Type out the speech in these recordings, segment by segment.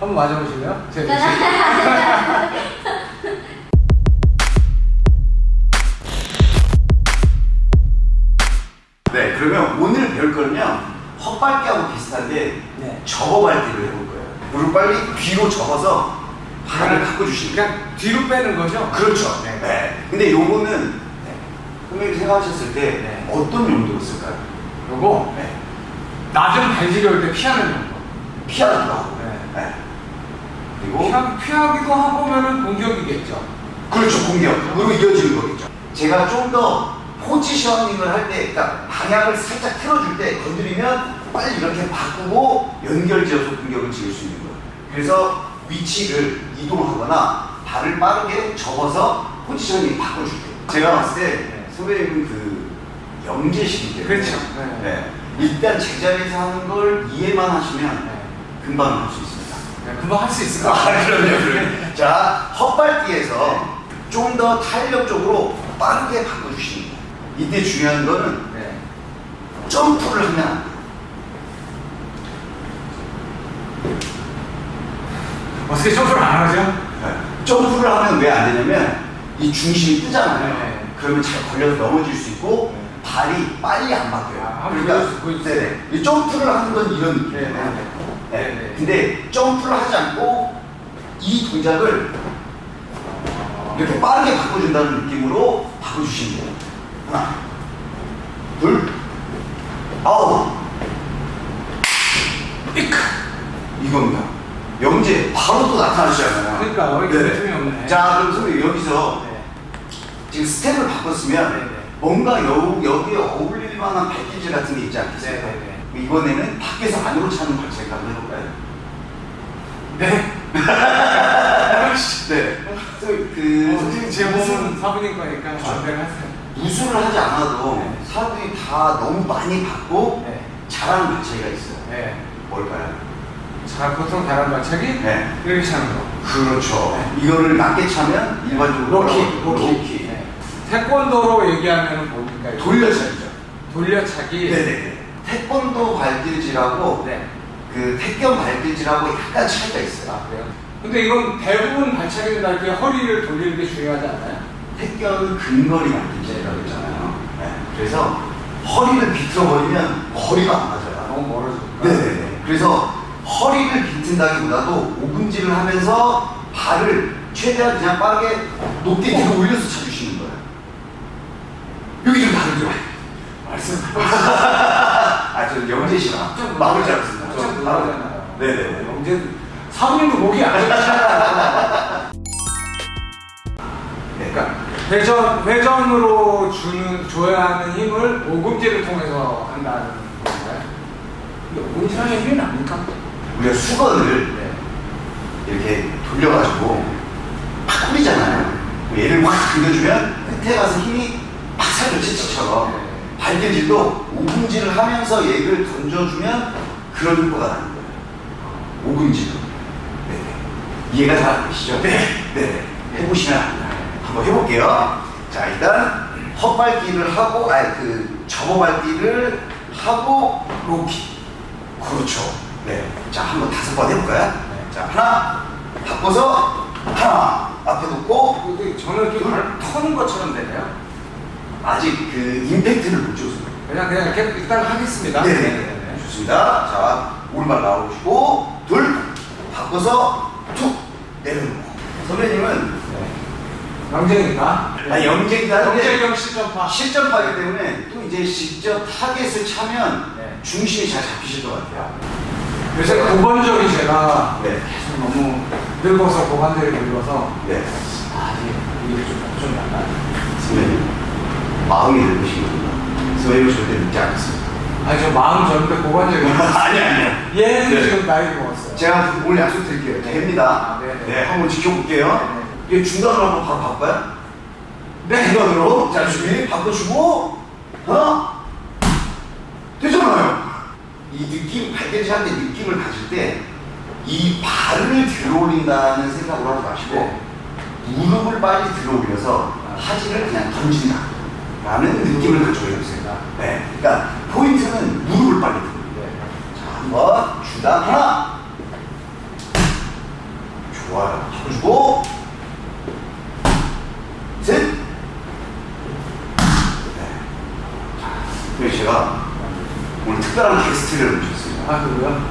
한번 맞아보실래요? 제 대신. 네, 그러면 오늘 배울 거는요. 헛발기하고 비슷한데 네. 접어발기를 해볼 거예요. 무릎 빨리 뒤로 접어서 발을 바꿔주시는 거예요. 그냥 뒤로 빼는 거죠? 그렇죠. 네. 네. 근데 요거는 네. 선생님이 생각하셨을 때 네. 어떤 용도로 쓸까요? 요거 네. 낮은 발지려올 때 피하는 정도. 피하기도 하고. 네. 네. 그리고 피하, 피하기도 하고면은 공격이겠죠. 그렇죠 공격으로 이어지는 거겠죠. 제가 좀 더 포지셔닝을 할 때, 그러니까 방향을 살짝 틀어줄 때 건드리면 빨리 이렇게 바꾸고 연결지어서 공격을 지을 수 있는 거예요. 그래서 위치를 이동하거나 발을 빠르게 접어서 포지셔닝 바꿔줄게요. 제가 봤을 때 네. 선배님은 그 영재시기 때문에 그렇죠. 네. 네. 일단 제자리에서 하는 걸 이해만 하시면 네. 금방 할 수 있습니다. 네, 금방 할 수 있을 것 아, 같아요. 그럼요, 그럼요. 자, 헛발기에서 좀 더 탄력적으로 빠르게 바꿔주시는 거예요. 이때 중요한 거는 네. 점프를 하면 안 돼요. 어떻게 점프를 안 하죠? 네. 점프를 하면 왜 안 되냐면 이 중심이 뜨잖아요. 네. 그러면 잘 걸려서 넘어질 수 있고 네. 발이 빨리 안 바뀌어요. 아, 한번 보여주- 보여주세요. 네네. 이 점프를 하는 건 이런 느낌이에요. 네, 네, 네. 네. 네. 근데 점프를 하지 않고 이 동작을 이렇게 빠르게 바꿔준다는 느낌으로 바꿔주시면 돼요. 하나, 둘, 아홉, 이크. 이겁니다. 영재 바로 또 나타나시잖아요. 그러니까요. 이게 틈이 없네. 자, 그럼 선생님 여기서 네. 지금 스텝을 바꿨으면 네, 네. 뭔가 여, 여기에 어울릴 만한 발길질 같은 게 있지 않겠습니까? 네, 네, 이번에는 밖에서 안으로 차는 발차기 한번 해볼까요? 네. 네. 그 어, 선생님 제 몸은 사부님 거니까 마음대로 하세요. 무술을 하지 않아도 네. 사람들이 다 너무 많이 받고 네. 잘하는 발차기가 있어요. 네. 뭘까요? 자, 보통 다른 발차기 네. 이렇게 차는 거. 그렇죠. 네. 이거를 낮게 차면 일반적으로 로키, 로키. 네. 태권도로 얘기하면 뭡니까? 돌려차기죠. 돌려차기. 네네. 태권도 발길질하고 네. 그 태권 발길질하고 약간 차이가 있어요. 아, 그래요? 근데 이건 대부분 발차기는 다 이렇게 허리를 돌리는 게 중요하지 않나요? 태권은 근거리 발길질이라고 했잖아요. 네. 그래서 허리를 비틀어버리면 거리가 안 맞아요. 너무 멀어지니까. 네네네. 그래서 허리를 비튼다기보다도 오금질을 하면서 발을 최대한 그냥 빠르게 높게 뒤로 올려서 차주시는 거예요. 여기 좀 다르죠? 말씀. 아, 저 영재 씨랑 좀 마음을 잡았습니다. 좀 놀라잖아요. 네네네. 언제 사부님도 목이 안 좋잖아요. 네. 그러니까 회전 회전으로 주는 줘야 하는 힘을 오금질을 통해서 한다는 건가요? 근데 오금질하는 힘이 납니까? 우리가 수건을 네. 이렇게 돌려가지고 팍 뿌리잖아요. 얘를 확 당겨주면 끝에 가서 힘이 팍 살죠, 치치처럼. 네. 발길질도 오금질을 하면서 얘를 던져주면 그런 효과가 나는 거예요. 오금질로. 네네. 이해가 잘 안 되시죠? 네. 네. 해보시면 압니다. 한번 해볼게요. 자, 일단 헛발길을 하고, 아니, 그 접어발길을 하고, 로키. 그렇죠. 네. 자, 한번 다섯 번 해볼까요? 네. 자, 하나, 바꿔서, 하나, 앞에 놓고, 저는 좀발 터는 것처럼 되네요. 아직 그 줬어요. 그냥 그냥 이렇게 일단 하겠습니다. 네 네. 좋습니다. 자, 오른발 나오시고, 둘, 바꿔서, 툭, 내려놓고. 선배님은, 영재니까. 아, 영재기도 하는데, 영재 겸 실전파. 실전파기 때문에 또 이제 직접 타겟을 차면 네. 중심이 잘 잡히실 것 같아요. 요새 고관절이 제가 네. 계속 너무 늙어서 고관절이 늙어서 네. 아 이게 이게 좀, 좀 약간 선배님, 마음이 늙으시거든요. 선배님 절대 늙지 않습니다. 아니 저 마음 젊은데 고관절이 아니, 아니요. 얘는 네. 지금 나이 먹었어요 제가 오늘 약속 드릴게요. 네. 됩니다. 아, 네, 네. 네, 한번 지켜볼게요. 얘 중간으로 한번 바로 바꿔요? 네 중간으로. 자, 준비. 바꿔주고. 하나. 되잖아요. 이 느낌, 발견시 할때 느낌을 가질 때, 이 발을 들어 올린다는 생각으로 하지 마시고, 네. 무릎을 빨리 들어 올려서 하지를 그냥 던진다. 라는 느낌을 가져야 됩니다. 네. 그러니까 포인트는 무릎을 빨리 올려. 네. 자, 한번 주다. 하나. 좋아요. 잡아주고 셋. 네. 자, 제가 오늘 특별한 게스트를 모셨습니다. 아 그거요?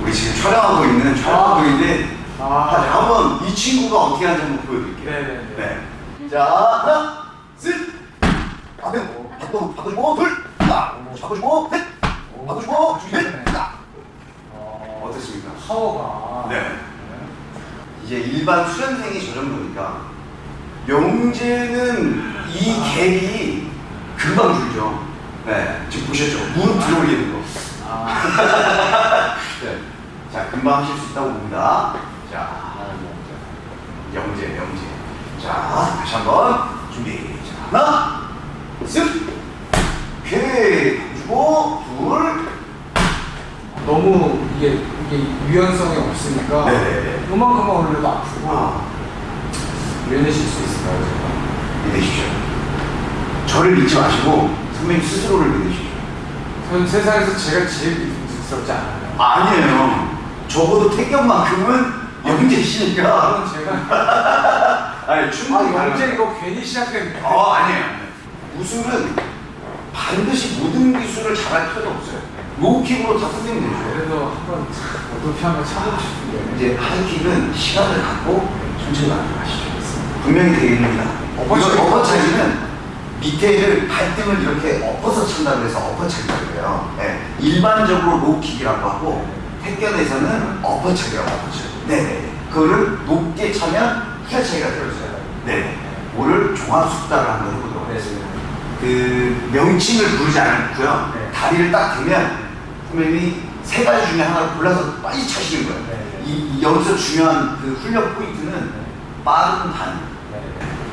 우리 지금 촬영하고 있는 촬영하고 있는 아. 자, 한번 이 친구가 어떻게 하는지 한번 보여드릴게요. 네네네. 네. 자, 하나, 셋. 앞에 바꿔 바꿔주고 둘, 딱 잡아주고 셋, 바꿔주고 넷, 딱. 어, 어떻습니까? 파워가. 네. 이제 일반 수련생이 저 정도니까 영재는 이 갭이 금방 줄죠. 네, 지금 보셨죠? 무릎 들어 올리는 거. 아. 네. 자, 금방 하실 수 있다고 봅니다. 자, 영재, 영재. 자, 다시 한번 준비. 자, 하나, 쓱. 오케이. 주고, 둘. 너무 이게 이게 유연성이 없으니까 네네네. 요만큼만 올려도 아프고 아, 유연해질 수 있을까요, 제가? 믿으십시오. 저를 믿지 마시고 선배님 스스로를 믿으십시오. 전 세상에서 제가 제일 믿음직스럽지 않아요. 아니에요. 적어도 태견만큼은 영재시니까. 그건 제가 아니, 아 충분히 영재 가능해요. 이거 괜히 시작된 어, 아니에요. 무술은 반드시 모든 기술을 잘할 필요는 없어요. 로우킥으로 다 끝내면 되죠. 그래서 한번 어떻게 한번 참고 싶은데 이제 하이킥은 시간을 갖고 천천히 만들어가시죠. 분명히 되겠습니다. 엎어치기. 엎어차기는 밑에를 발등을 이렇게 엎어서 찬다고 해서 엎어차기라고 해요. 네. 일반적으로 low kick이라고 하고 택견에서는 엎어차기라고 하죠. 네네. 그거를 높게 차면 후려차기가 들어있어요. 네. 오늘 종합 숙달을 한번 해보도록 하겠습니다. 그 명칭을 부르지 않고요. 네. 다리를 딱 대면 선생님이 세 가지 중에 하나를 골라서 빨리 차시는 거예요. 네. 이, 이 여기서 중요한 그 훈련 포인트는 빠른 반.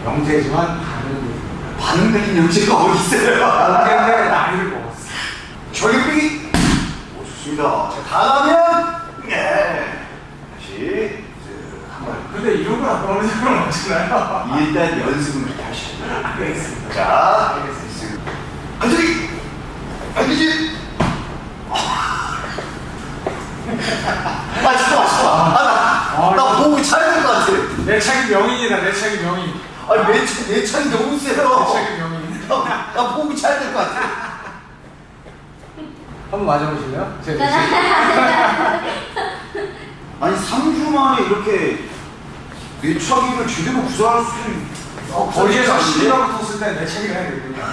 영재지만 다른 반응 걸린 영재가 어디 있어요? 영재인데 나이를 먹었어. 저기 빼기. 오, 좋습니다. 자, 다가면, 네. 다시, 한 번. 근데 이런 걸 아까 어느 사람 없잖아요. 일단 연습은 그렇게 하시죠. 알겠습니다. 자, 알겠습니다. 안전히! 알겠지? 아, 진짜 맛있어. 아, 나, 나 목이 차야 될것 같아. 내 차기 명인이다. 내 차기 명인. 아니, 내, 차, 내 차이 너무 내 세요. 차기 명인. 나, 나 목이 차야 될 것 같아. 한번 맞아보실래요? 제가 아니, 3주 만에 이렇게 내 차기를 제대로 구사할 수 있는. 어, 거리에서 시비가 붙었을 때내 차기를 해야 되거든요.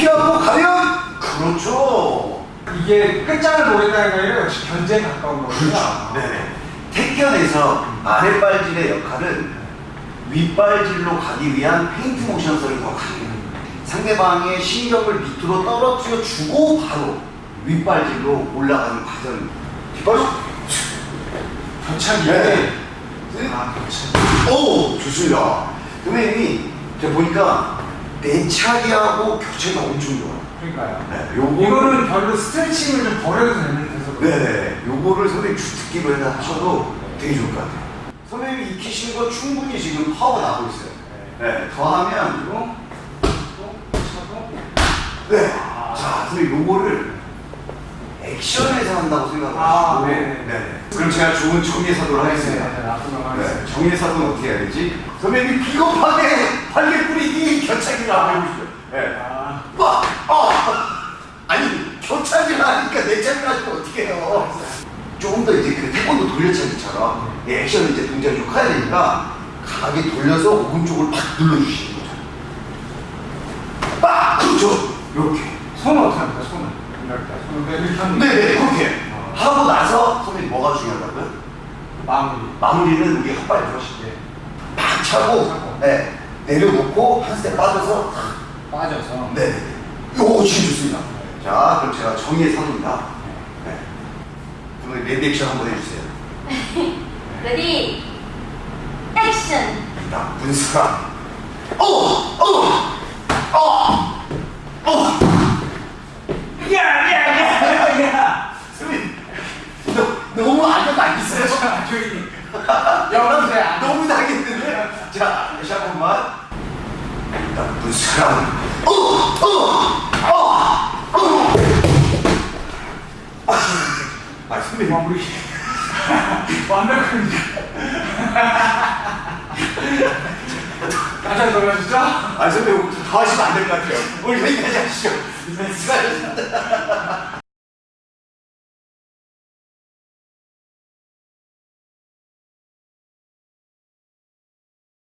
피하고 가면! 그렇죠. 이게 끝장을 게 아니라 역시 견제에 가까운 거거든요. 네네. 택견에서 아랫발질의 역할은 윗발질로 가기 위한 페인트 모션성이 더 강해요. 상대방의 신경을 밑으로 떨어뜨려 주고 바로 윗발질로 올라가는 과정. 뒷발로? 견착이. 네. 아, 견착. 오! 좋습니다. 선생님이 제가 보니까 내차기하고 교체가 엄청 좋아요. 그러니까요. 네, 요거 이거는 별로 스트레칭을 좀 버려도 되는 데서 네네. 요거를 선생님 주특기로 해서 하셔도 되게 좋을 것 같아요. 선생님이 익히신 거 충분히 지금 파워 나고 있어요. 네. 더하면, 그리고 또 차고 네. 자, 선생님 요거를 액션에서 한다고 생각을 아, 하시고. 네네. 네네. 그럼 제가 좋은 정예사도를 하겠습니다. 네, 네. 정예사도는 어떻게 해야 되지? 선생님 비겁하게 발개 뿌리기 겨차기를 한번 해보시죠. 네. 아, 와! 아! 아니, 겨차기를 하니까 내 차기를 하시면 어떻게 해요? 조금 더 이제 그 태권도 돌려차기처럼 이 액션 이제 동작이 좀 커야 되니까 강하게 돌려서 오른쪽을 팍 눌러주시는 거죠. 빡! 그렇죠. 이렇게. 손은 어떻게 합니까? 손은 이렇게 손을 네네, 그렇게. 하고 나서 선생님 뭐가 중요하다고요? 마무리. 마무리는 우리 헛발이 들어가실 때. 팍 차고, 네. 내려놓고 한 스텝 빠져서 빠져서. 네. 요거 지금 좋습니다. 자, 그럼 제가 정의의 사도입니다. 네. 그럼 ready action 한번 해주세요. ready action 나쁜 사람. 어! 어! 어! 어! 야! 야! 야! 야! 선생님, 너, 너무 안녕 안 있어요? 자, 조용히. 여러분들 안 너무 당했는데? 자, 다시 한 번만. 나쁜 사람. 어! 어! 어! 어! 아, 아, 선배님. 마무리. 완벽합니다. 깜짝 놀라셨죠? 아, 선배님, 더 하시면 안 될 것 같아요. 오늘 여기까지 하시죠. 수고하셨습니다.